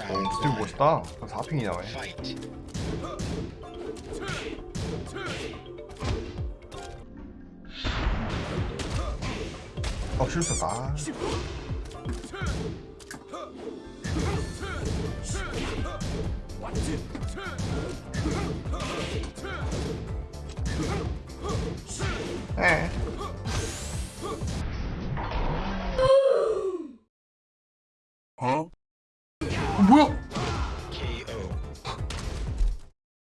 어, 스틸 멋있다. 4핑이 나와. 어, 실수다. 네. 어? 뭐야?